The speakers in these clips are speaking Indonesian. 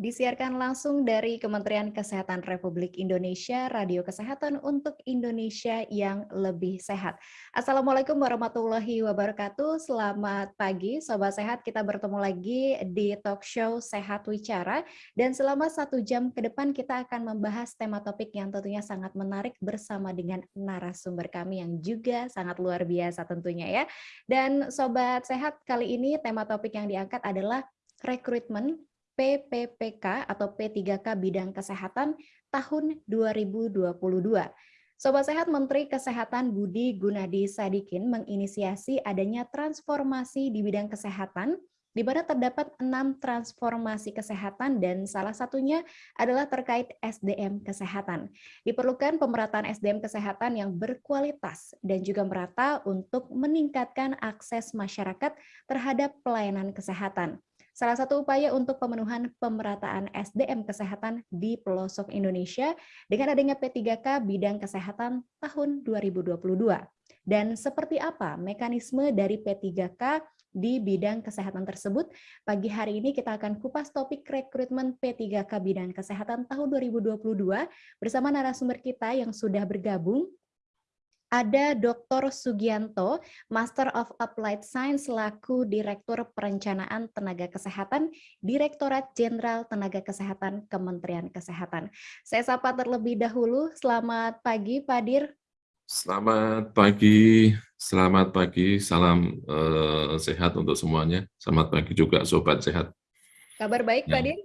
Disiarkan langsung dari Kementerian Kesehatan Republik Indonesia, Radio Kesehatan untuk Indonesia yang lebih sehat. Assalamualaikum warahmatullahi wabarakatuh. Selamat pagi, Sobat Sehat. Kita bertemu lagi di talk show Sehat Wicara. Dan selama satu jam ke depan kita akan membahas tema topik yang tentunya sangat menarik bersama dengan narasumber kami yang juga sangat luar biasa tentunya ya. Dan Sobat Sehat, kali ini tema topik yang diangkat adalah rekrutmen PPPK atau P3K bidang kesehatan tahun 2022. Sobat Sehat Menteri Kesehatan Budi Gunadi Sadikin menginisiasi adanya transformasi di bidang kesehatan di mana terdapat enam transformasi kesehatan dan salah satunya adalah terkait SDM kesehatan. Diperlukan pemerataan SDM kesehatan yang berkualitas dan juga merata untuk meningkatkan akses masyarakat terhadap pelayanan kesehatan. Salah satu upaya untuk pemenuhan pemerataan SDM kesehatan di pelosok Indonesia dengan adanya P3K bidang kesehatan tahun 2022. Dan seperti apa mekanisme dari P3K di bidang kesehatan tersebut? Pagi hari ini kita akan kupas topik rekrutmen P3K bidang kesehatan tahun 2022 bersama narasumber kita yang sudah bergabung ada Dr. Sugianto, Master of Applied Science selaku Direktur Perencanaan Tenaga Kesehatan, Direktorat Jenderal Tenaga Kesehatan Kementerian Kesehatan. Saya sapa terlebih dahulu, selamat pagi Pak Dir. Selamat pagi, selamat pagi, salam uh, sehat untuk semuanya. Selamat pagi juga Sobat Sehat. Kabar baik ya. Pak Dir?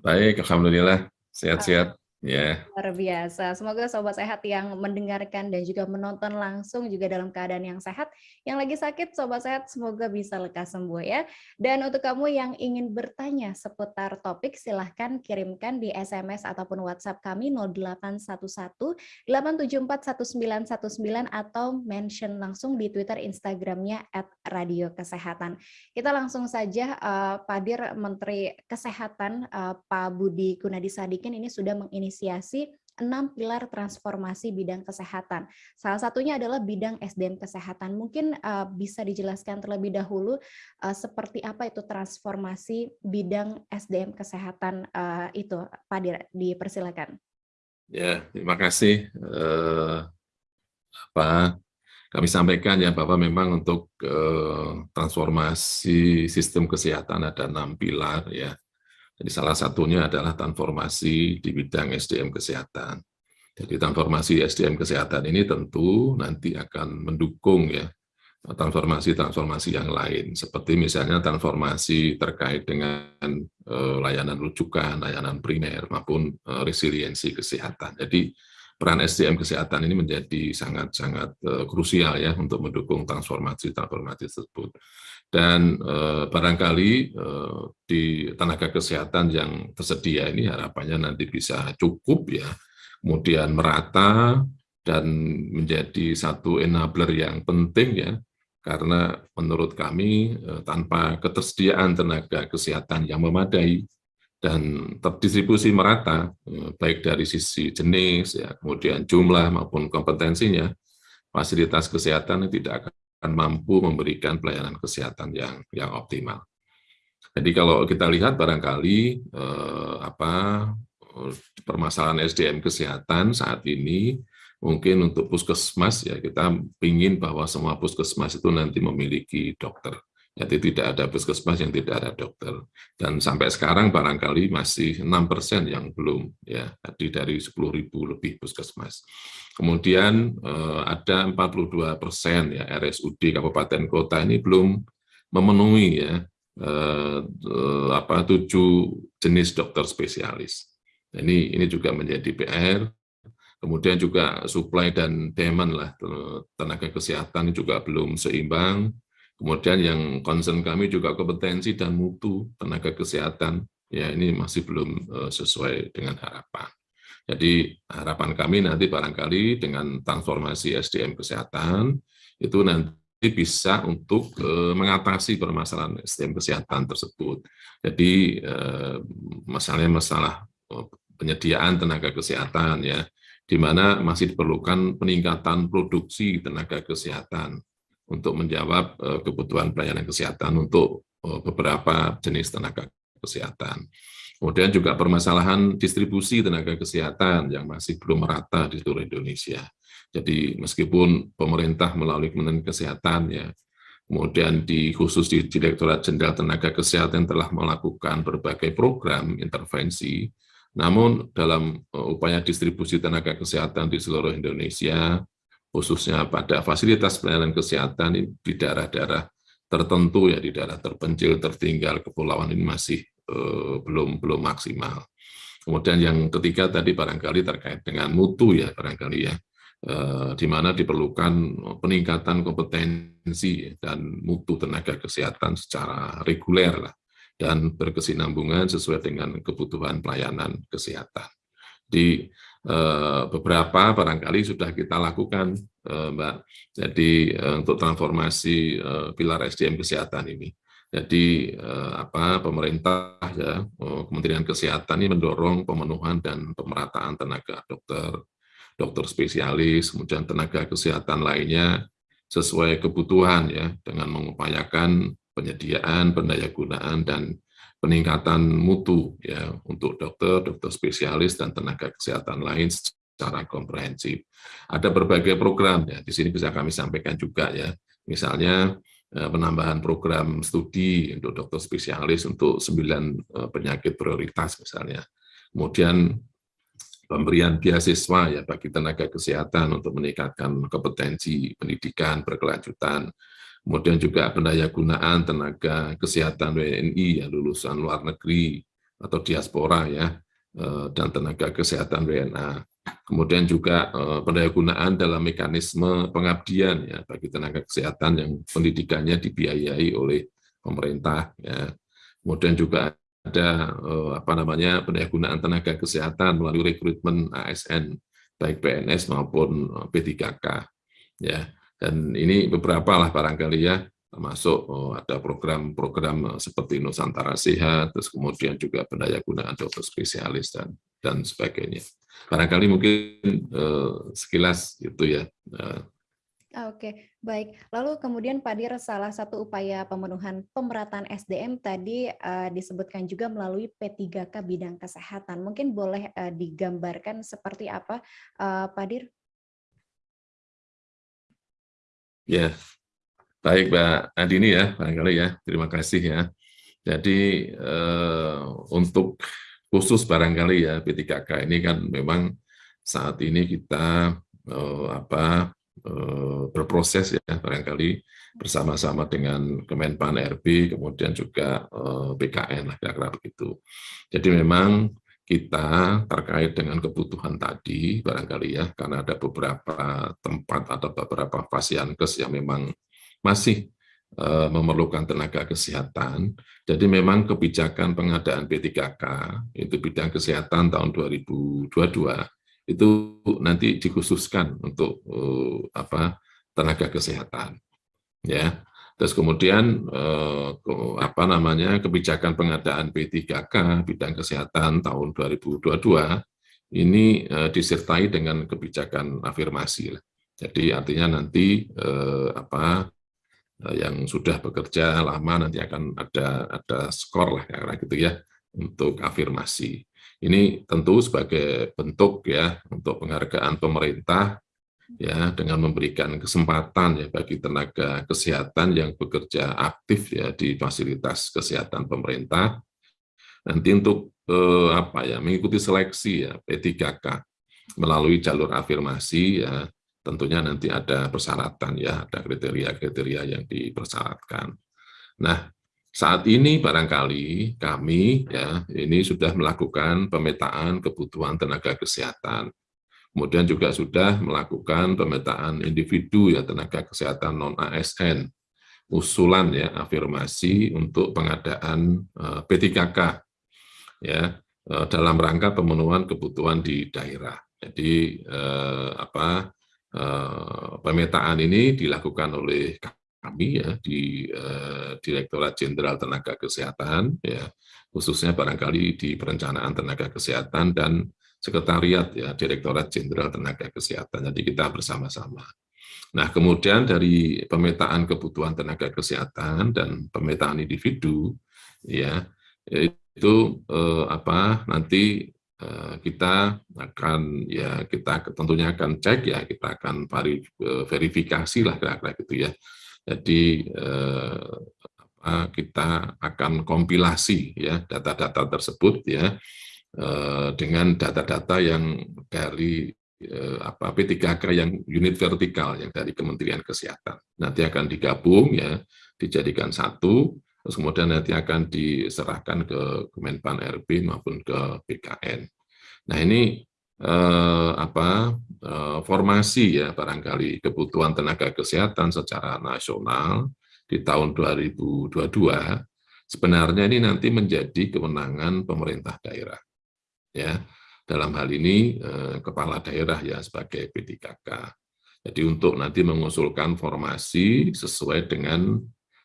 Baik, Alhamdulillah, sehat-sehat. Yeah. Luar biasa. Semoga sobat sehat yang mendengarkan dan juga menonton langsung juga dalam keadaan yang sehat. Yang lagi sakit, sobat sehat semoga bisa lekas sembuh ya. Dan untuk kamu yang ingin bertanya seputar topik, silahkan kirimkan di SMS ataupun WhatsApp kami 0811 874 1919 atau mention langsung di Twitter Instagramnya at Radio Kesehatan. Kita langsung saja uh, Pak Dir Menteri Kesehatan uh, Pak Budi Gunadi Sadikin ini sudah menginisiasi menginisiasi enam pilar transformasi bidang kesehatan. Salah satunya adalah bidang SDM kesehatan. Mungkin uh, bisa dijelaskan terlebih dahulu uh, seperti apa itu transformasi bidang SDM kesehatan uh, itu, Pak Dir, dipersilakan. Ya, terima kasih. Uh, apa kami sampaikan ya bahwa memang untuk uh, transformasi sistem kesehatan ada enam pilar ya jadi salah satunya adalah transformasi di bidang SDM kesehatan. Jadi transformasi SDM kesehatan ini tentu nanti akan mendukung ya transformasi-transformasi yang lain, seperti misalnya transformasi terkait dengan uh, layanan rujukan, layanan primer, maupun uh, resiliensi kesehatan. Jadi peran SDM kesehatan ini menjadi sangat-sangat uh, krusial ya untuk mendukung transformasi-transformasi tersebut. Dan uh, barangkali uh, di tenaga kesehatan yang tersedia ini harapannya nanti bisa cukup ya, kemudian merata dan menjadi satu enabler yang penting ya, karena menurut kami uh, tanpa ketersediaan tenaga kesehatan yang memadai dan terdistribusi merata, eh, baik dari sisi jenis, ya, kemudian jumlah maupun kompetensinya, fasilitas kesehatan tidak akan mampu memberikan pelayanan kesehatan yang yang optimal. Jadi kalau kita lihat barangkali eh, apa permasalahan SDM kesehatan saat ini mungkin untuk puskesmas ya kita ingin bahwa semua puskesmas itu nanti memiliki dokter jadi tidak ada puskesmas yang tidak ada dokter. Dan sampai sekarang barangkali masih 6% yang belum, ya, jadi dari 10.000 lebih puskesmas. Kemudian eh, ada 42% ya RSUD kabupaten kota ini belum memenuhi ya eh, apa tujuh jenis dokter spesialis. Ini ini juga menjadi PR. Kemudian juga supply dan demand lah tenaga kesehatan juga belum seimbang Kemudian yang concern kami juga kompetensi dan mutu tenaga kesehatan, ya ini masih belum eh, sesuai dengan harapan. Jadi harapan kami nanti barangkali dengan transformasi SDM kesehatan, itu nanti bisa untuk eh, mengatasi permasalahan SDM kesehatan tersebut. Jadi eh, masalahnya masalah penyediaan tenaga kesehatan ya, di mana masih diperlukan peningkatan produksi tenaga kesehatan untuk menjawab uh, kebutuhan pelayanan kesehatan untuk uh, beberapa jenis tenaga kesehatan. Kemudian juga permasalahan distribusi tenaga kesehatan yang masih belum merata di seluruh Indonesia. Jadi meskipun pemerintah melalui Kementerian Kesehatan ya, kemudian di khusus di Direktorat Jenderal Tenaga Kesehatan telah melakukan berbagai program intervensi, namun dalam uh, upaya distribusi tenaga kesehatan di seluruh Indonesia, khususnya pada fasilitas pelayanan kesehatan di daerah-daerah tertentu ya di daerah terpencil, tertinggal, kepulauan ini masih uh, belum belum maksimal. Kemudian yang ketiga tadi barangkali terkait dengan mutu ya barangkali ya, uh, di mana diperlukan peningkatan kompetensi dan mutu tenaga kesehatan secara reguler lah dan berkesinambungan sesuai dengan kebutuhan pelayanan kesehatan. Di eh, beberapa barangkali sudah kita lakukan, eh, Mbak. Jadi eh, untuk transformasi eh, pilar SDM kesehatan ini. Jadi eh, apa pemerintah ya Kementerian Kesehatan ini mendorong pemenuhan dan pemerataan tenaga dokter, dokter spesialis, kemudian tenaga kesehatan lainnya sesuai kebutuhan ya dengan mengupayakan penyediaan, pendayagunaan dan peningkatan mutu ya untuk dokter, dokter spesialis dan tenaga kesehatan lain secara komprehensif. Ada berbagai program ya, di sini bisa kami sampaikan juga ya. Misalnya eh, penambahan program studi untuk dokter spesialis untuk sembilan eh, penyakit prioritas misalnya. Kemudian pemberian beasiswa ya bagi tenaga kesehatan untuk meningkatkan kompetensi pendidikan berkelanjutan Kemudian juga pendayagunaan tenaga kesehatan WNI yang lulusan luar negeri atau diaspora ya, eh, dan tenaga kesehatan WNA. Kemudian juga eh, pendayagunaan dalam mekanisme pengabdian ya bagi tenaga kesehatan yang pendidikannya dibiayai oleh pemerintah ya. Kemudian juga ada eh, apa namanya pendayagunaan tenaga kesehatan melalui rekrutmen ASN baik PNS maupun P3K ya dan ini beberapa lah barangkali ya, termasuk oh, ada program-program seperti Nusantara Sehat, terus kemudian juga pendaya gunaan dokter spesialis dan dan sebagainya. Barangkali mungkin eh, sekilas itu ya. Eh. Oke, baik. Lalu kemudian Pak Dir, salah satu upaya pemenuhan pemerataan SDM tadi uh, disebutkan juga melalui P3K bidang kesehatan. Mungkin boleh uh, digambarkan seperti apa, uh, Pak Dir? Ya, baik Mbak Adini ya, barangkali ya. Terima kasih ya. Jadi eh, untuk khusus barangkali ya P3K ini kan memang saat ini kita eh, apa eh, berproses ya barangkali bersama-sama dengan Kemenpan RB kemudian juga eh, BKN lah kira-kira begitu. Jadi memang kita terkait dengan kebutuhan tadi barangkali ya karena ada beberapa tempat atau beberapa fasiankes yang memang masih uh, memerlukan tenaga kesehatan. Jadi memang kebijakan pengadaan P3K itu bidang kesehatan tahun 2022 itu nanti dikhususkan untuk uh, apa tenaga kesehatan. Ya. Terus kemudian eh, apa namanya kebijakan pengadaan P3K bidang kesehatan tahun 2022 ini eh, disertai dengan kebijakan afirmasi. Jadi artinya nanti eh, apa yang sudah bekerja lama nanti akan ada ada skor lah karena gitu ya untuk afirmasi. Ini tentu sebagai bentuk ya untuk penghargaan pemerintah ya dengan memberikan kesempatan ya bagi tenaga kesehatan yang bekerja aktif ya di fasilitas kesehatan pemerintah nanti untuk eh, apa ya mengikuti seleksi ya P3K melalui jalur afirmasi ya tentunya nanti ada persyaratan ya ada kriteria-kriteria yang dipersyaratkan. Nah, saat ini barangkali kami ya ini sudah melakukan pemetaan kebutuhan tenaga kesehatan Kemudian juga sudah melakukan pemetaan individu ya tenaga kesehatan non ASN, usulan ya afirmasi untuk pengadaan eh, P3K ya eh, dalam rangka pemenuhan kebutuhan di daerah. Jadi eh, apa pemetaan ini dilakukan oleh kami ya di Direktorat Jenderal Tenaga Kesehatan ya khususnya barangkali di perencanaan tenaga kesehatan dan Sekretariat ya Direktorat Jenderal Tenaga Kesehatan. Jadi kita bersama-sama. Nah, kemudian dari pemetaan kebutuhan tenaga kesehatan dan pemetaan individu ya itu eh, apa nanti eh, kita akan ya kita tentunya akan cek ya kita akan verifikasi lah kira-kira gitu ya jadi eh, kita akan kompilasi ya data-data tersebut ya eh, dengan data-data yang dari eh, apa P3K yang unit vertikal yang dari Kementerian Kesehatan nanti akan digabung ya dijadikan satu terus kemudian nanti akan diserahkan ke Kemenpan RB maupun ke BKN. Nah ini eh, apa eh, formasi ya barangkali kebutuhan tenaga kesehatan secara nasional di tahun 2022 sebenarnya ini nanti menjadi kewenangan pemerintah daerah ya dalam hal ini eh, kepala daerah ya sebagai P3K. Jadi untuk nanti mengusulkan formasi sesuai dengan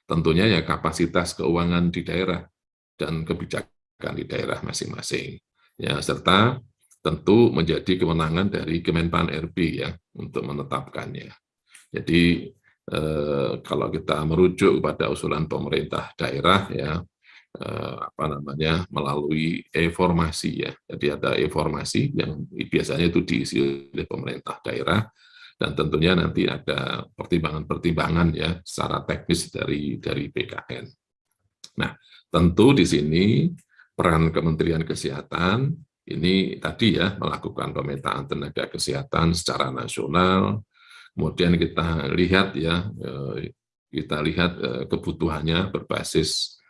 tentunya ya kapasitas keuangan di daerah dan kebijakan di daerah masing-masing. Ya, serta tentu menjadi kewenangan dari Kemenpan RB ya untuk menetapkannya. Jadi eh, kalau kita merujuk kepada usulan pemerintah daerah ya eh, apa namanya melalui e-formasi ya. Jadi ada e-formasi yang biasanya itu diisi oleh pemerintah daerah dan tentunya nanti ada pertimbangan-pertimbangan ya secara teknis dari dari BKN. Nah, tentu di sini peran Kementerian Kesehatan ini tadi ya melakukan pemetaan tenaga kesehatan secara nasional. Kemudian kita lihat ya eh, kita lihat eh, kebutuhannya berbasis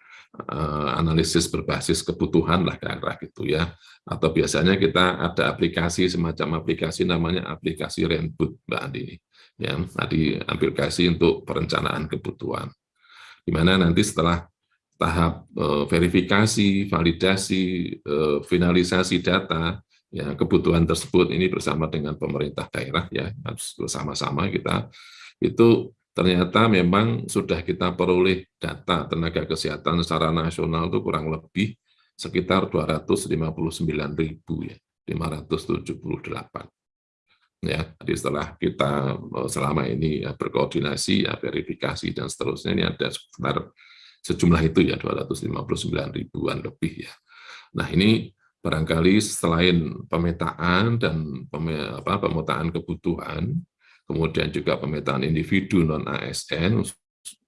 analisis berbasis kebutuhan lah kira-kira gitu ya. Atau biasanya kita ada aplikasi semacam aplikasi namanya aplikasi Renboot Mbak Andi. Ya tadi aplikasi untuk perencanaan kebutuhan. Di mana nanti setelah tahap eh, verifikasi, validasi, eh, finalisasi data ya kebutuhan tersebut ini bersama dengan pemerintah daerah ya harus bersama-sama kita itu ternyata memang sudah kita peroleh data tenaga kesehatan secara nasional itu kurang lebih sekitar 259.000 ya, 578. Ya, jadi setelah kita eh, selama ini ya, berkoordinasi, ya, verifikasi dan seterusnya ini ada sekitar sejumlah itu ya 259 ribuan lebih ya. Nah ini barangkali selain pemetaan dan pemetaan kebutuhan, kemudian juga pemetaan individu non ASN,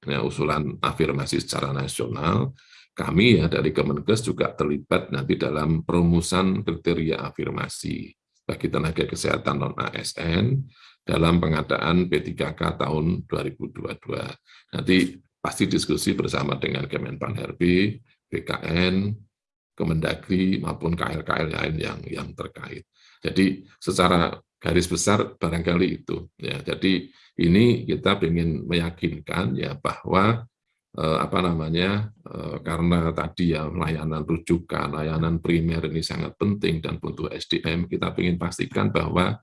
ya, usulan afirmasi secara nasional, kami ya dari Kemenkes juga terlibat nanti dalam perumusan kriteria afirmasi bagi tenaga kesehatan non-ASN dalam pengadaan P3K tahun 2022. Nanti pasti diskusi bersama dengan Kemenpan RB, BKN, Kemendagri maupun KL-KL lain yang yang terkait. Jadi secara garis besar barangkali itu ya. Jadi ini kita ingin meyakinkan ya bahwa Eh, apa namanya eh, karena tadi ya layanan rujukan, layanan primer ini sangat penting dan butuh SDM, kita ingin pastikan bahwa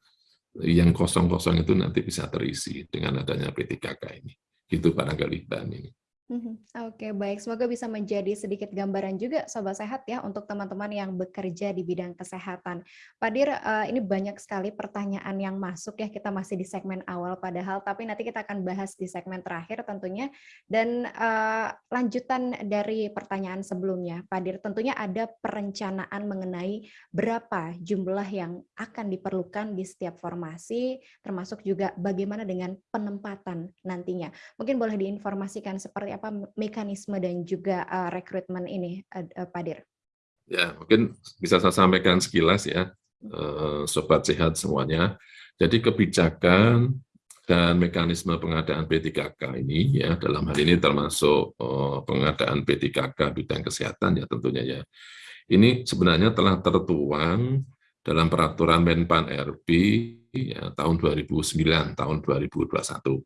yang kosong-kosong itu nanti bisa terisi dengan adanya P3K ini. Gitu barangkali Mbak ini. Mhm. Oke, baik. Semoga bisa menjadi sedikit gambaran juga Sobat Sehat ya untuk teman-teman yang bekerja di bidang kesehatan. Pak Dir, uh, ini banyak sekali pertanyaan yang masuk ya, kita masih di segmen awal padahal, tapi nanti kita akan bahas di segmen terakhir tentunya. Dan uh, lanjutan dari pertanyaan sebelumnya, Pak Dir, tentunya ada perencanaan mengenai berapa jumlah yang akan diperlukan di setiap formasi, termasuk juga bagaimana dengan penempatan nantinya. Mungkin boleh diinformasikan seperti apa apa mekanisme dan juga uh, rekrutmen ini, uh, Pak Dir? Ya, mungkin bisa saya sampaikan sekilas ya, uh, Sobat Sehat semuanya. Jadi kebijakan dan mekanisme pengadaan P3K ini ya dalam hal ini termasuk uh, pengadaan P3K bidang kesehatan ya tentunya ya. Ini sebenarnya telah tertuang dalam peraturan Menpan RB ya, tahun 2009 tahun 2021.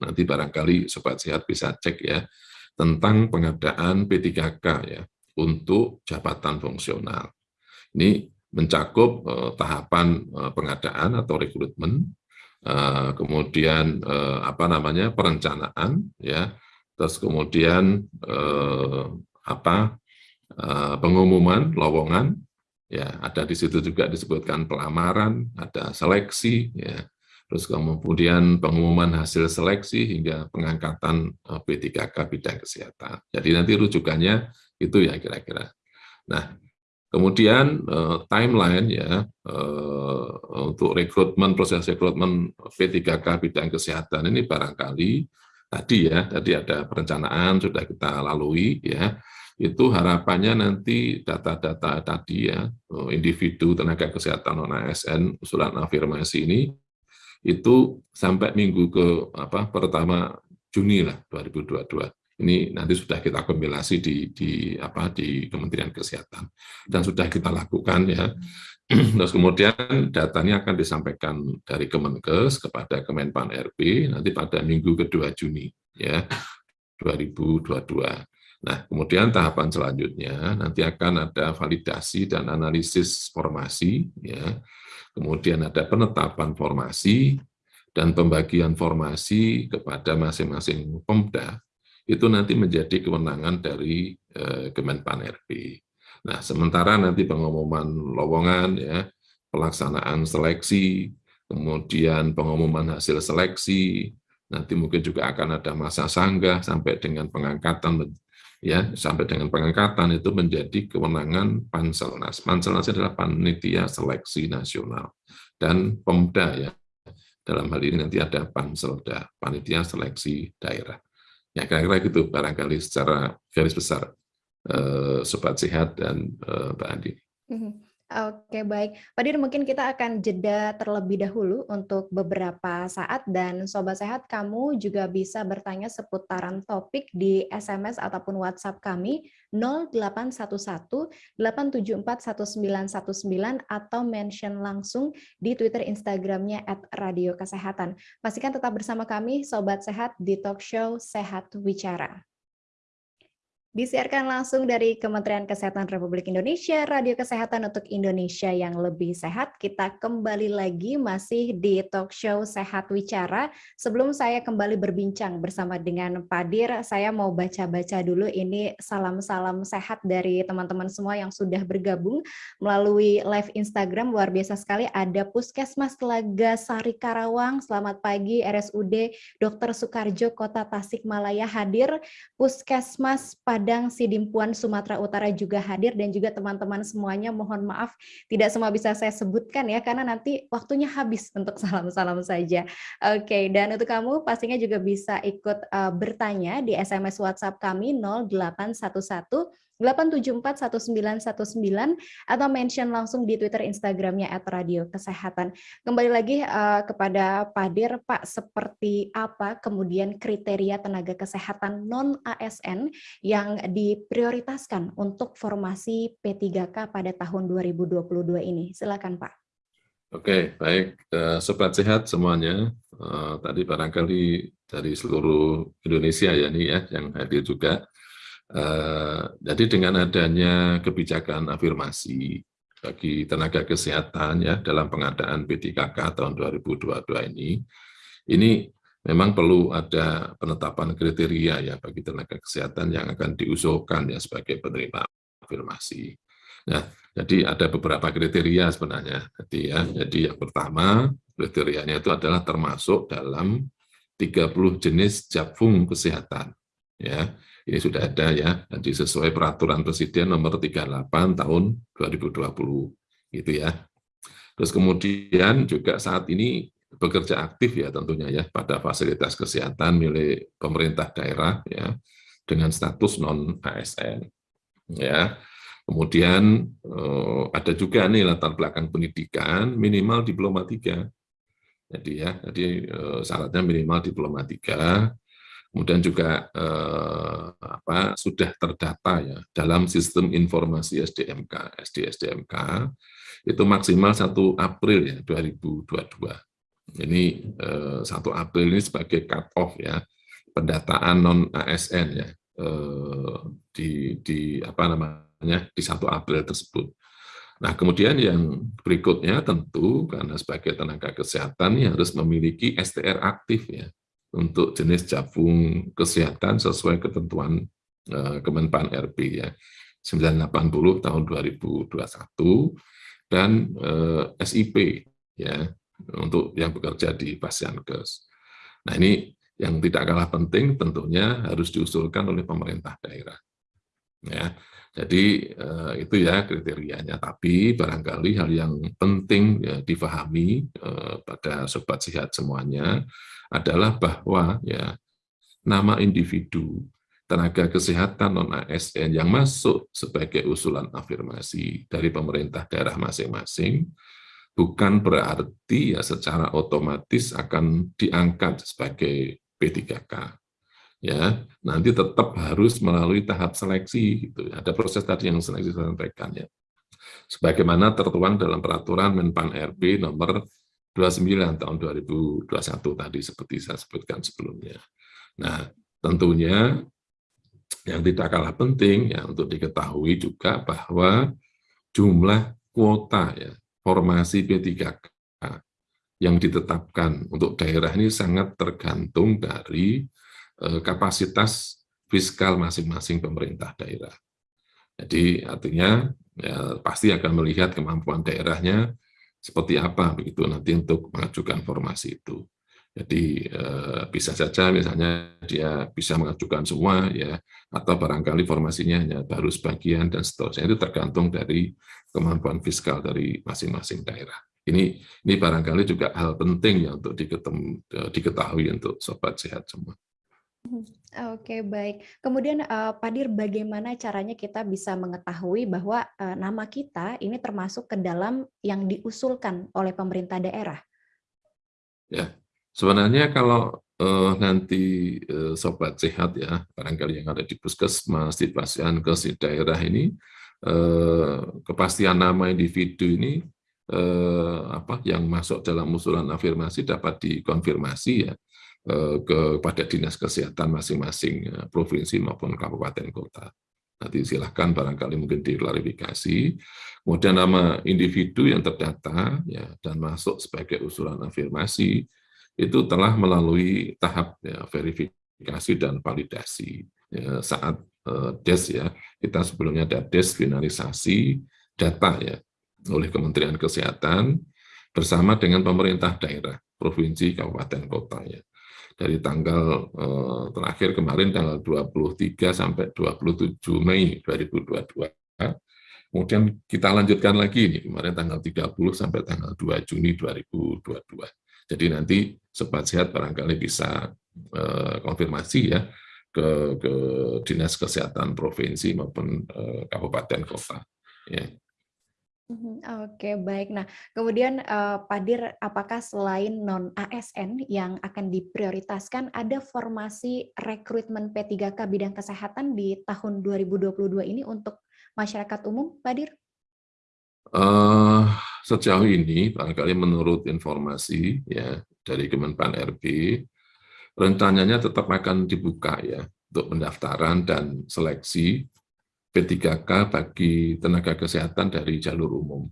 Nanti barangkali sobat sehat bisa cek ya tentang pengadaan P3K ya untuk jabatan fungsional. Ini mencakup uh, tahapan uh, pengadaan atau rekrutmen, uh, kemudian uh, apa namanya perencanaan, ya, terus kemudian uh, apa uh, pengumuman lowongan, ya ada di situ juga disebutkan pelamaran, ada seleksi, ya, terus kemudian pengumuman hasil seleksi hingga pengangkatan P3K eh, bidang kesehatan. Jadi nanti rujukannya itu ya kira-kira. Nah, Kemudian uh, timeline ya uh, untuk rekrutmen proses rekrutmen P3K bidang kesehatan ini barangkali tadi ya tadi ada perencanaan sudah kita lalui ya itu harapannya nanti data-data tadi ya individu tenaga kesehatan non ASN usulan afirmasi ini itu sampai minggu ke apa pertama Juni lah 2022 ini nanti sudah kita kompilasi di, di apa di Kementerian Kesehatan dan sudah kita lakukan ya. Terus kemudian datanya akan disampaikan dari Kemenkes kepada Kemenpan RB nanti pada minggu kedua Juni ya 2022. Nah, kemudian tahapan selanjutnya nanti akan ada validasi dan analisis formasi ya. Kemudian ada penetapan formasi dan pembagian formasi kepada masing-masing Pemda itu nanti menjadi kewenangan dari eh, Kemenpan RB. Nah, sementara nanti pengumuman lowongan, ya, pelaksanaan seleksi, kemudian pengumuman hasil seleksi, nanti mungkin juga akan ada masa sanggah sampai dengan pengangkatan, ya, sampai dengan pengangkatan itu menjadi kewenangan Panselnas. Panselnas adalah panitia seleksi nasional dan Pemda ya. Dalam hal ini nanti ada Panselda, panitia seleksi daerah. Ya kira-kira gitu barangkali secara garis besar eh, Sobat Sehat dan eh, Mbak Andi. Mhm. Oke baik, Pak Dir mungkin kita akan jeda terlebih dahulu untuk beberapa saat dan Sobat Sehat kamu juga bisa bertanya seputaran topik di SMS ataupun WhatsApp kami 0811 874 1919 atau mention langsung di Twitter Instagramnya at Radio Kesehatan. Pastikan tetap bersama kami Sobat Sehat di talk show Sehat Wicara. Disiarkan langsung dari Kementerian Kesehatan Republik Indonesia, Radio Kesehatan untuk Indonesia yang lebih sehat. Kita kembali lagi masih di talk show Sehat Wicara. Sebelum saya kembali berbincang bersama dengan Pak Dir, saya mau baca-baca dulu ini salam-salam sehat dari teman-teman semua yang sudah bergabung melalui live Instagram. Luar biasa sekali, ada Puskesmas Telaga Sari Karawang, selamat pagi RSUD Dr. Sukarjo Kota Tasikmalaya hadir, Puskesmas pada Padang Sidimpuan Sumatera Utara juga hadir dan juga teman-teman semuanya mohon maaf tidak semua bisa saya sebutkan ya karena nanti waktunya habis untuk salam-salam saja. Oke, dan untuk kamu pastinya juga bisa ikut uh, bertanya di SMS WhatsApp kami 0811 8741919 atau mention langsung di Twitter Instagramnya at Radio Kesehatan. Kembali lagi uh, kepada Pak Dir, Pak, seperti apa kemudian kriteria tenaga kesehatan non-ASN yang diprioritaskan untuk formasi P3K pada tahun 2022 ini? Silakan Pak. Oke, baik. Uh, Sobat Sehat semuanya. Uh, tadi barangkali dari seluruh Indonesia ya nih ya yang hadir juga Eh, jadi dengan adanya kebijakan afirmasi bagi tenaga kesehatan ya dalam pengadaan P3K tahun 2022 ini, ini memang perlu ada penetapan kriteria ya bagi tenaga kesehatan yang akan diusulkan ya sebagai penerima afirmasi. Nah, jadi ada beberapa kriteria sebenarnya. Jadi ya, jadi yang pertama kriterianya itu adalah termasuk dalam 30 jenis jabung kesehatan ya ini sudah ada ya, jadi sesuai peraturan Presiden nomor 38 tahun 2020 gitu ya. Terus kemudian juga saat ini bekerja aktif ya tentunya ya pada fasilitas kesehatan milik pemerintah daerah ya dengan status non ASN ya. Kemudian eh, ada juga nih latar belakang pendidikan minimal diploma 3. Jadi ya, jadi eh, syaratnya minimal diploma 3 kemudian juga eh, apa, sudah terdata ya dalam sistem informasi SDMK, SD-SDMK, itu maksimal 1 April ya 2022. Ini eh, 1 April ini sebagai cut-off ya, pendataan non-ASN ya, eh, di, di apa namanya di 1 April tersebut. Nah, kemudian yang berikutnya tentu karena sebagai tenaga kesehatan ini harus memiliki STR aktif ya untuk jenis jabung kesehatan sesuai ketentuan uh, Kemenpan RB ya 980 tahun 2021 dan eh, SIP ya untuk yang bekerja di Pasyankes. Nah ini yang tidak kalah penting tentunya harus diusulkan oleh pemerintah daerah. Ya, jadi eh, itu ya kriterianya. Tapi barangkali hal yang penting ya, difahami eh, pada sobat sehat semuanya adalah bahwa ya nama individu tenaga kesehatan non ASN yang masuk sebagai usulan afirmasi dari pemerintah daerah masing-masing bukan berarti ya secara otomatis akan diangkat sebagai P3K ya. Nanti tetap harus melalui tahap seleksi gitu. Ada proses tadi yang seleksi sampaikan ya. Sebagaimana tertuang dalam peraturan Menpan RB nomor 29 tahun 2021 tadi seperti saya sebutkan sebelumnya nah tentunya yang tidak kalah penting ya untuk diketahui juga bahwa jumlah kuota ya formasi P3K yang ditetapkan untuk daerah ini sangat tergantung dari Eh, kapasitas fiskal masing-masing pemerintah daerah. Jadi artinya ya, pasti akan melihat kemampuan daerahnya seperti apa begitu nanti untuk mengajukan formasi itu. Jadi eh, bisa saja misalnya dia bisa mengajukan semua ya atau barangkali formasinya hanya baru sebagian dan seterusnya itu tergantung dari kemampuan fiskal dari masing-masing daerah. Ini ini barangkali juga hal penting ya untuk diketahui untuk sobat sehat semua. Oke, baik. Kemudian, uh, Pak Dir, bagaimana caranya kita bisa mengetahui bahwa, uh, nama kita ini termasuk ke dalam yang diusulkan oleh pemerintah daerah? Ya, sebenarnya kalau, uh, nanti, uh, sobat sehat ya, barangkali yang ada di puskesmas, di ke si daerah ini, uh, kepastian nama individu ini, uh, apa, yang masuk dalam usulan afirmasi dapat dikonfirmasi ya, kepada dinas kesehatan masing-masing eh, provinsi maupun kabupaten kota. Nanti silahkan barangkali mungkin diklarifikasi. Kemudian nama individu yang terdata ya, dan masuk sebagai usulan afirmasi itu telah melalui tahap ya, verifikasi dan validasi. Ya, saat uh, DES ya, kita sebelumnya ada DES finalisasi data ya oleh Kementerian Kesehatan bersama dengan pemerintah daerah, provinsi, kabupaten, kota ya dari tanggal eh, terakhir kemarin tanggal 23 sampai 27 Mei 2022. Kemudian kita lanjutkan lagi ini kemarin tanggal 30 sampai tanggal 2 Juni 2022. Jadi nanti sobat sehat barangkali bisa eh, konfirmasi ya ke, ke dinas kesehatan provinsi maupun eh, kabupaten kota. Ya. Mhm, oke, baik. Nah, kemudian, uh, Pak Dir, apakah selain non-ASN yang akan diprioritaskan, ada formasi rekrutmen P3K bidang kesehatan di tahun 2022 ini untuk masyarakat umum, Pak Dir? Uh, sejauh ini, barangkali menurut informasi ya dari Kemenpan RB, rencananya tetap akan dibuka ya untuk pendaftaran dan seleksi P3K bagi tenaga kesehatan dari jalur umum.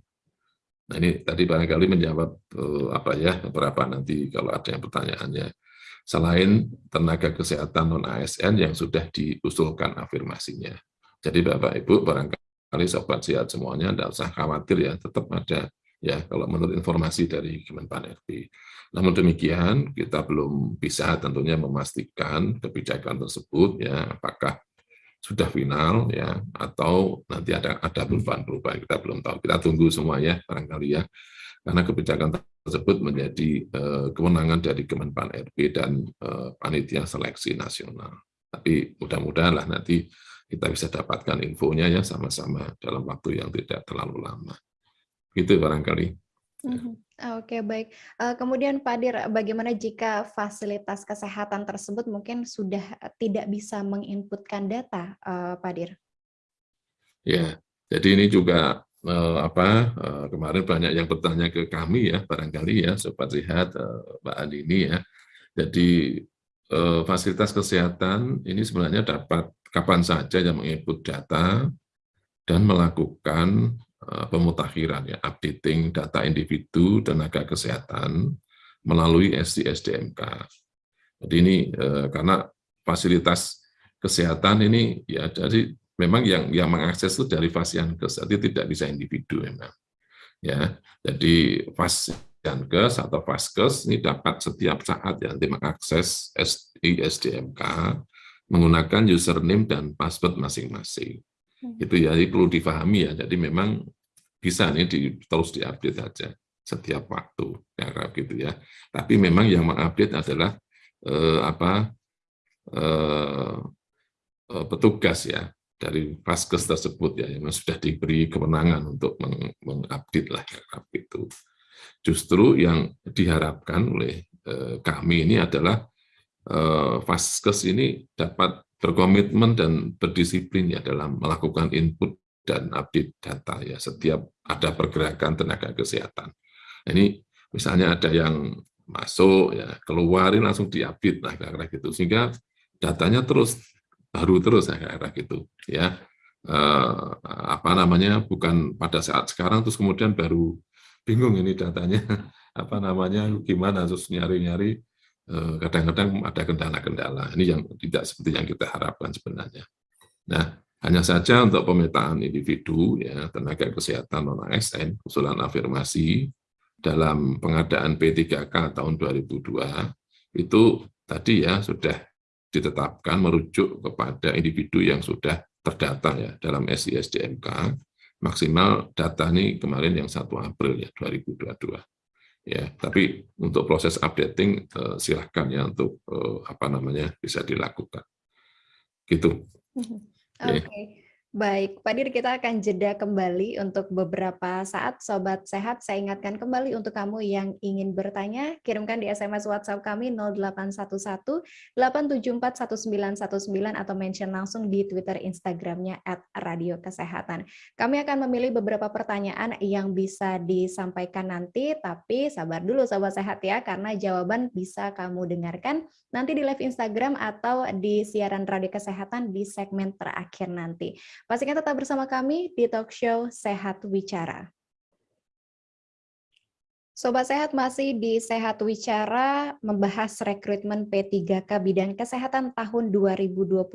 Nah ini tadi barangkali menjawab uh, apa ya beberapa nanti kalau ada yang pertanyaannya. Selain tenaga kesehatan non ASN yang sudah diusulkan afirmasinya. Jadi Bapak Ibu barangkali sobat sehat semuanya tidak usah khawatir ya tetap ada ya kalau menurut informasi dari Kemenpan RB. Namun demikian kita belum bisa tentunya memastikan kebijakan tersebut ya apakah sudah final ya atau nanti ada ada perubahan-perubahan kita belum tahu. Kita tunggu semuanya barangkali ya. Karena kebijakan tersebut menjadi uh, kewenangan dari Kemenpan RB dan uh, panitia seleksi nasional. Tapi mudah-mudahan lah nanti kita bisa dapatkan infonya ya sama-sama dalam waktu yang tidak terlalu lama. Itu barangkali. Mhm. Oke, baik. Uh, kemudian Pak Dir, bagaimana jika fasilitas kesehatan tersebut mungkin sudah tidak bisa menginputkan data, uh, Pak Dir? Ya, jadi ini juga apa kemarin banyak yang bertanya ke kami ya, barangkali ya, sobat sehat Mbak Andini ya. Jadi fasilitas kesehatan ini sebenarnya dapat kapan saja yang menginput data dan melakukan Eh, pemutakhiran ya updating data individu tenaga kesehatan melalui SDSDMK. Jadi ini eh, karena fasilitas kesehatan ini ya jadi memang yang yang mengakses itu dari fasiankes, jadi tidak bisa individu memang. Ya, jadi fasiankes atau faskes ini dapat setiap saat ya nanti mengakses SDMK menggunakan username dan password masing-masing. Hmm. Itu ya jadi perlu difahami ya. Jadi memang bisa nih di, terus diupdate saja setiap waktu ya gitu ya. Tapi memang yang mengupdate adalah eh, apa eh, eh petugas ya dari vaskes tersebut ya yang sudah diberi kewenangan untuk mengupdate lah ya itu. Justru yang diharapkan oleh eh, kami ini adalah eh, vaskes ini dapat berkomitmen dan berdisiplin ya dalam melakukan input dan update data ya setiap ada pergerakan tenaga kesehatan. Nah, ini misalnya ada yang masuk ya keluarin langsung diupdate lah kira-kira gitu sehingga datanya terus baru terus ya kira-kira gitu ya eh, apa namanya bukan pada saat sekarang terus kemudian baru bingung ini datanya apa namanya gimana terus nyari-nyari kadang-kadang ada kendala-kendala. Ini yang tidak seperti yang kita harapkan sebenarnya. Nah hanya saja untuk pemetaan individu ya tenaga kesehatan non ASN usulan afirmasi dalam pengadaan P3K tahun 2002 itu tadi ya sudah ditetapkan merujuk kepada individu yang sudah terdata ya dalam SISDMK maksimal data ini kemarin yang 1 April ya 2022 ya tapi untuk proses updating eh, silahkan ya untuk eh, apa namanya bisa dilakukan gitu mhm. oke okay. Baik, Pak Dir, kita akan jeda kembali untuk beberapa saat. Sobat Sehat, saya ingatkan kembali untuk kamu yang ingin bertanya, kirimkan di SMS WhatsApp kami 0811 874 1919 atau mention langsung di Twitter Instagramnya at Radio Kesehatan. Kami akan memilih beberapa pertanyaan yang bisa disampaikan nanti, tapi sabar dulu Sobat Sehat ya, karena jawaban bisa kamu dengarkan nanti di live Instagram atau di siaran Radio Kesehatan di segmen terakhir nanti. Pastikan tetap bersama kami di talk show Sehat Wicara. Sobat Sehat masih di Sehat Wicara membahas rekrutmen P3K bidang kesehatan tahun 2022.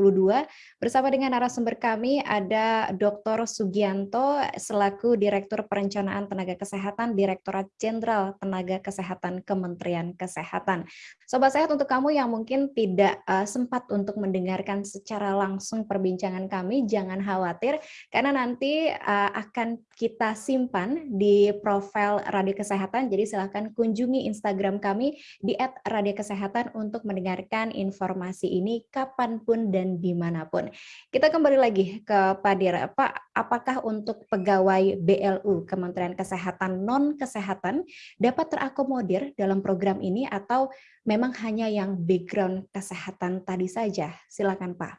Bersama dengan narasumber kami ada Dr. Sugianto selaku Direktur Perencanaan Tenaga Kesehatan Direktorat Jenderal Tenaga Kesehatan Kementerian Kesehatan. Sobat Sehat untuk kamu yang mungkin tidak uh, sempat untuk mendengarkan secara langsung perbincangan kami, jangan khawatir karena nanti uh, akan kita simpan di profil Radio Kesehatan jadi silahkan kunjungi Instagram kami di @radiokesehatan untuk mendengarkan informasi ini kapan pun dan di mana pun. Kita kembali lagi ke Pak Dira. Pak, apakah untuk pegawai BLU Kementerian Kesehatan non-kesehatan dapat terakomodir dalam program ini atau memang hanya yang background kesehatan tadi saja? Silakan Pak.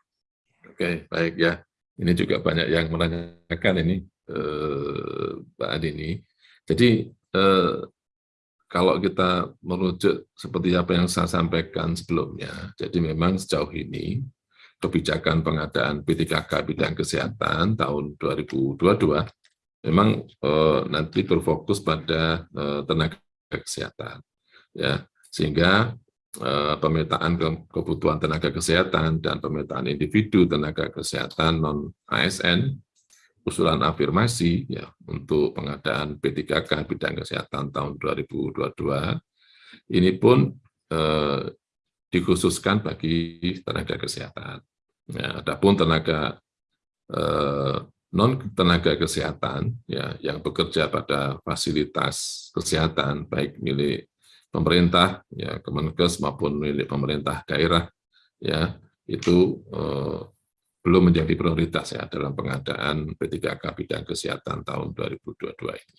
Oke, baik ya. Ini juga banyak yang menanyakan ini, eh, Pak Adi ini. Jadi eh, kalau kita merujuk seperti apa yang saya sampaikan sebelumnya, jadi memang sejauh ini kebijakan pengadaan P3K bidang kesehatan tahun 2022 memang eh, nanti berfokus pada eh, tenaga kesehatan, ya. Sehingga eh, pemetaan ke kebutuhan tenaga kesehatan dan pemetaan individu tenaga kesehatan non ASN usulan afirmasi ya untuk pengadaan P3K bidang kesehatan tahun 2022 ini pun eh, dikhususkan bagi tenaga kesehatan. Ya, adapun tenaga eh, non tenaga kesehatan ya yang bekerja pada fasilitas kesehatan baik milik pemerintah ya Kemenkes maupun milik pemerintah daerah ya itu eh, belum menjadi prioritas ya dalam pengadaan P3K bidang kesehatan tahun 2022 ini.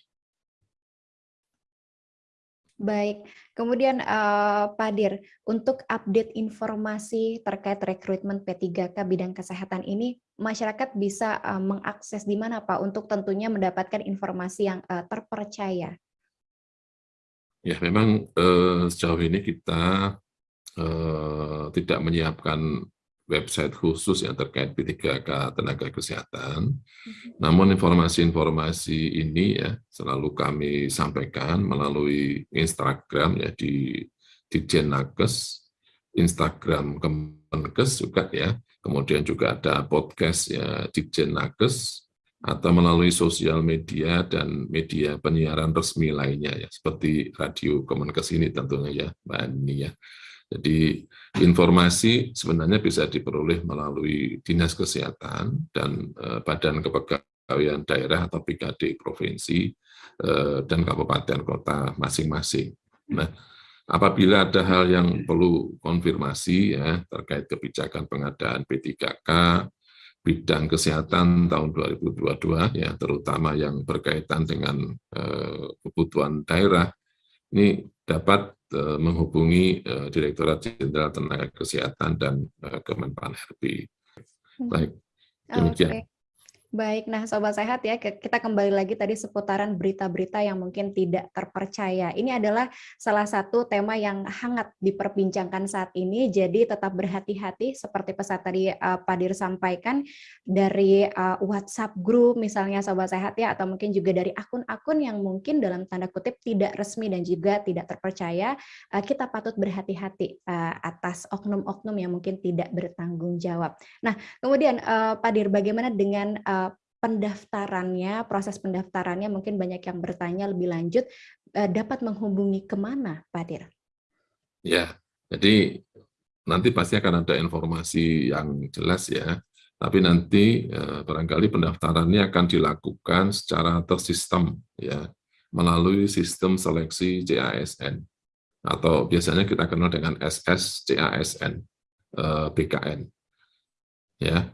Baik, kemudian uh, Pak Dir, untuk update informasi terkait rekrutmen P3K bidang kesehatan ini, masyarakat bisa uh, mengakses di mana Pak untuk tentunya mendapatkan informasi yang uh, terpercaya? Ya, memang uh, sejauh ini kita uh, tidak menyiapkan website khusus yang terkait P3K tenaga kesehatan. Mhm. Namun informasi-informasi ini ya selalu kami sampaikan melalui Instagram ya di Dijen Nakes, Instagram Kemenkes juga ya. Kemudian juga ada podcast ya Dijen Nakes atau melalui sosial media dan media penyiaran resmi lainnya ya seperti radio Kemenkes ini tentunya ya Mbak Ani ya. Jadi informasi sebenarnya bisa diperoleh melalui Dinas Kesehatan dan eh, Badan Kepegawaian Daerah atau PKD Provinsi eh, dan Kabupaten Kota masing-masing. Nah, apabila ada hal yang perlu konfirmasi ya terkait kebijakan pengadaan P3K, bidang kesehatan tahun 2022 ya terutama yang berkaitan dengan eh, kebutuhan daerah ini dapat menghubungi uh, Direktorat Jenderal Tenaga Kesehatan dan uh, Kemenpan RB. Hmm. Baik, demikian. Okay. Baik, nah Sobat Sehat ya, kita kembali lagi tadi seputaran berita-berita yang mungkin tidak terpercaya. Ini adalah salah satu tema yang hangat diperbincangkan saat ini, jadi tetap berhati-hati seperti pesan tadi uh, Pak Dir sampaikan dari uh, WhatsApp group misalnya Sobat Sehat ya, atau mungkin juga dari akun-akun yang mungkin dalam tanda kutip tidak resmi dan juga tidak terpercaya, uh, kita patut berhati-hati uh, atas oknum-oknum yang mungkin tidak bertanggung jawab. Nah, kemudian uh, Pak Dir, bagaimana dengan uh, pendaftarannya, proses pendaftarannya mungkin banyak yang bertanya lebih lanjut, eh, dapat menghubungi ke mana, Pak Dir? Ya, jadi nanti pasti akan ada informasi yang jelas ya, tapi nanti eh, barangkali pendaftarannya akan dilakukan secara tersistem ya, melalui sistem seleksi CASN atau biasanya kita kenal dengan SS CASN eh, BKN. Ya,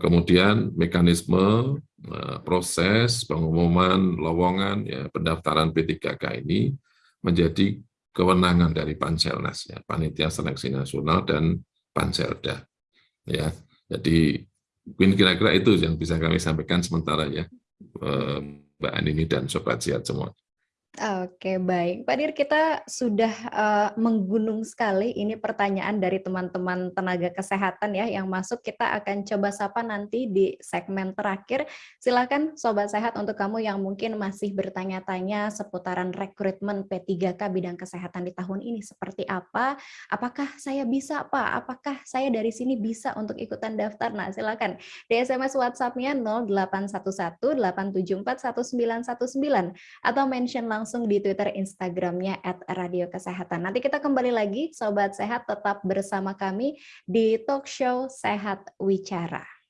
kemudian mekanisme eh, proses pengumuman lowongan ya pendaftaran P3K ini menjadi kewenangan dari Panselnas ya Panitia Seleksi Nasional dan Panselda ya jadi kira-kira itu yang bisa kami sampaikan sementara ya eh, Mbak Anini dan Sobat Sihat semua. Oke, baik. Pak Dir, kita sudah uh, menggunung sekali ini pertanyaan dari teman-teman tenaga kesehatan ya yang masuk. Kita akan coba sapa nanti di segmen terakhir. Silakan Sobat Sehat untuk kamu yang mungkin masih bertanya-tanya seputaran rekrutmen P3K bidang kesehatan di tahun ini seperti apa? Apakah saya bisa, Pak? Apakah saya dari sini bisa untuk ikutan daftar? Nah, silakan. Di SMS WhatsApp-nya 0811 874 1919 atau mention langsung langsung di Twitter Instagramnya at Radio Kesehatan. Nanti kita kembali lagi, Sobat Sehat tetap bersama kami di Talk Show Sehat Wicara.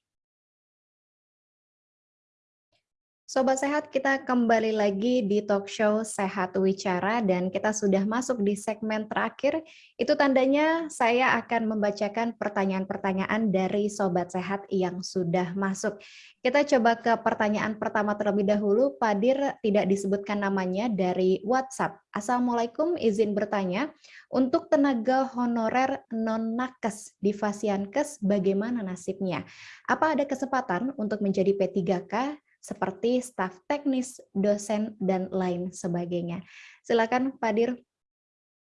Sobat Sehat, kita kembali lagi di talk show Sehat Wicara dan kita sudah masuk di segmen terakhir. Itu tandanya saya akan membacakan pertanyaan-pertanyaan dari Sobat Sehat yang sudah masuk. Kita coba ke pertanyaan pertama terlebih dahulu. Padir tidak disebutkan namanya dari WhatsApp. Assalamualaikum, izin bertanya. Untuk tenaga honorer non-nakes di Fasiankes, bagaimana nasibnya? Apa ada kesempatan untuk menjadi P3K seperti staf teknis, dosen, dan lain sebagainya? Silakan, Padir.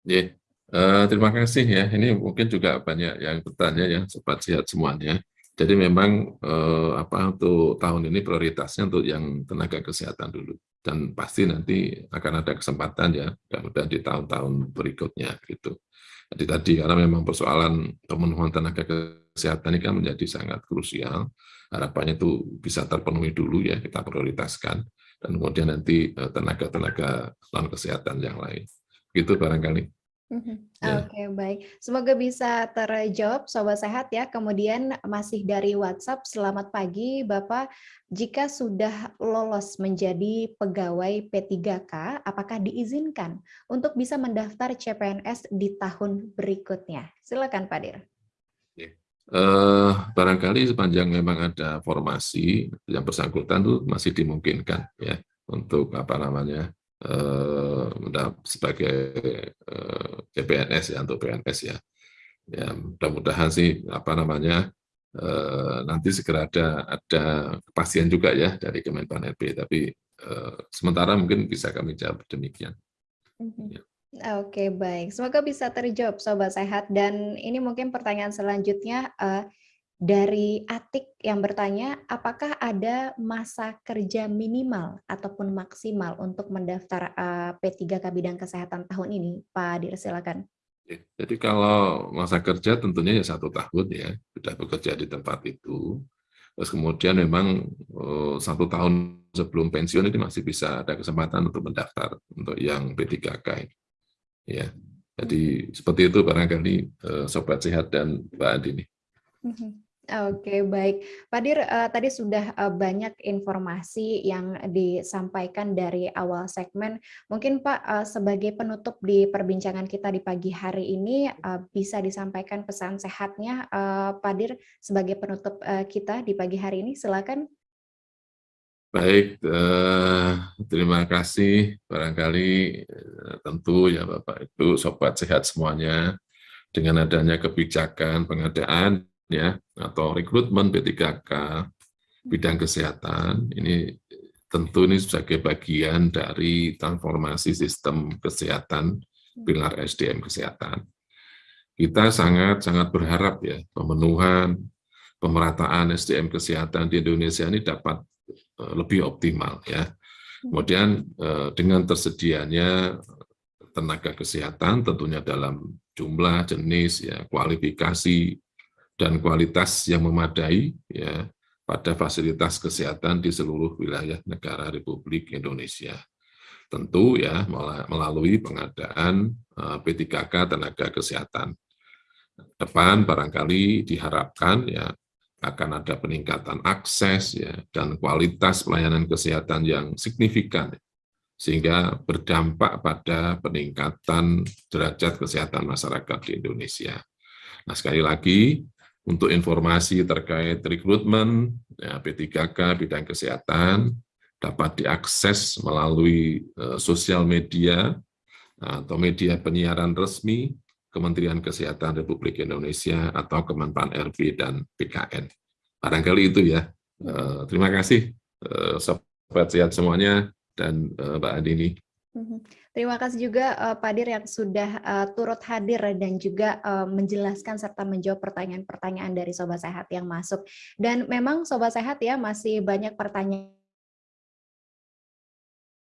Yeah. Uh, terima kasih ya. Ini mungkin juga banyak yang bertanya ya, sobat sehat semuanya. Jadi memang eh, apa untuk tahun ini prioritasnya untuk yang tenaga kesehatan dulu dan pasti nanti akan ada kesempatan ya mudah-mudahan di tahun-tahun berikutnya gitu. Jadi tadi karena memang persoalan pemenuhan tenaga kesehatan ini kan menjadi sangat krusial. Harapannya itu bisa terpenuhi dulu ya kita prioritaskan dan kemudian nanti eh, tenaga-tenaga non kesehatan yang lain. Gitu barangkali. Mhm. Ya. Oke, baik. Semoga bisa terjawab Sobat Sehat ya. Kemudian masih dari WhatsApp, selamat pagi Bapak. Jika sudah lolos menjadi pegawai P3K, apakah diizinkan untuk bisa mendaftar CPNS di tahun berikutnya? Silakan Pak Dir. Uh, barangkali sepanjang memang ada formasi yang bersangkutan itu masih dimungkinkan ya untuk apa namanya uh, sebagai eh, CPNS ya untuk PNS ya. Ya mudah-mudahan sih apa namanya uh, nanti segera ada ada kepastian juga ya dari Kemenpan RB. Tapi uh, sementara mungkin bisa kami jawab demikian. Mm -hmm. ya. Oke, baik. Semoga bisa terjawab Sobat Sehat. Dan ini mungkin pertanyaan selanjutnya, uh, dari Atik yang bertanya, apakah ada masa kerja minimal ataupun maksimal untuk mendaftar uh, P3K bidang kesehatan tahun ini? Pak Dir, silakan. Jadi kalau masa kerja tentunya ya satu tahun ya, sudah bekerja di tempat itu. Terus kemudian memang uh, satu tahun sebelum pensiun ini masih bisa ada kesempatan untuk mendaftar untuk yang P3K. Ya, Jadi seperti itu barangkali uh, Sobat Sehat dan Mbak Adi. Mhm. Oke, baik. Pak Dir, uh, tadi sudah uh, banyak informasi yang disampaikan dari awal segmen. Mungkin Pak, uh, sebagai penutup di perbincangan kita di pagi hari ini, uh, bisa disampaikan pesan sehatnya, uh, Pak Dir, sebagai penutup uh, kita di pagi hari ini. Silakan. Baik, uh, terima kasih. Barangkali uh, tentu ya Bapak Ibu, Sobat Sehat semuanya, dengan adanya kebijakan pengadaan ya atau rekrutmen P3K bidang kesehatan ini tentu ini sebagai bagian dari transformasi sistem kesehatan pilar SDM kesehatan. Kita sangat sangat berharap ya pemenuhan pemerataan SDM kesehatan di Indonesia ini dapat eh, lebih optimal ya. Kemudian eh, dengan tersedianya tenaga kesehatan tentunya dalam jumlah, jenis, ya kualifikasi, dan kualitas yang memadai ya pada fasilitas kesehatan di seluruh wilayah negara Republik Indonesia. Tentu ya melalui pengadaan eh, P3K tenaga kesehatan. Depan barangkali diharapkan ya akan ada peningkatan akses ya dan kualitas pelayanan kesehatan yang signifikan sehingga berdampak pada peningkatan derajat kesehatan masyarakat di Indonesia. Nah, sekali lagi untuk informasi terkait rekrutmen ya, P3K bidang kesehatan dapat diakses melalui uh, sosial media atau media penyiaran resmi Kementerian Kesehatan Republik Indonesia atau Kemenpan RB dan PKN. Barangkali itu ya. Uh, terima kasih uh, sobat sehat semuanya dan uh, Mbak Adini. Mhm. Terima kasih juga Pak Dir yang sudah turut hadir dan juga menjelaskan serta menjawab pertanyaan-pertanyaan dari Sobat Sehat yang masuk. Dan memang Sobat Sehat ya masih banyak pertanyaan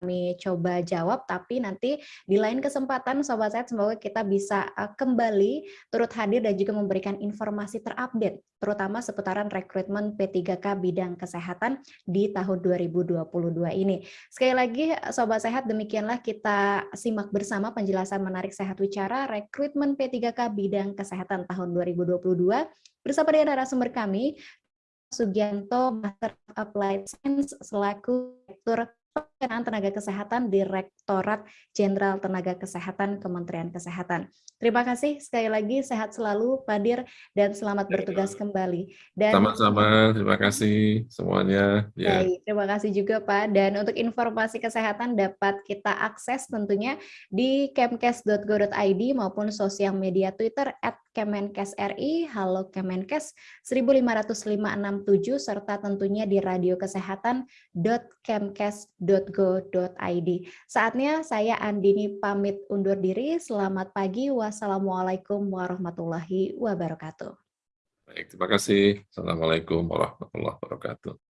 kami coba jawab, tapi nanti di lain kesempatan Sobat Sehat semoga kita bisa uh, kembali turut hadir dan juga memberikan informasi terupdate, terutama seputaran rekrutmen P3K bidang kesehatan di tahun 2022 ini. Sekali lagi Sobat Sehat, demikianlah kita simak bersama penjelasan menarik Sehat Wicara rekrutmen P3K bidang kesehatan tahun 2022 bersama dengan narasumber kami, Sugianto, Master of Applied Science, selaku Direktur Pengelolaan Tenaga Kesehatan Direktorat Jenderal Tenaga Kesehatan Kementerian Kesehatan. Terima kasih sekali lagi, sehat selalu Pak Dir, dan selamat bertugas kembali. Sama-sama, terima kasih semuanya. Ya. Baik, terima kasih juga Pak. Dan untuk informasi kesehatan dapat kita akses tentunya di kemkes.go.id maupun sosial media Twitter at Kemenkes.ri, Halo Kemenkes 15567, serta tentunya di radio kesehatan.kemkes.go.id. Saatnya saya Andini pamit undur diri. Selamat pagi. Wassalamualaikum warahmatullahi wabarakatuh. Baik, terima kasih. Assalamualaikum warahmatullahi wabarakatuh.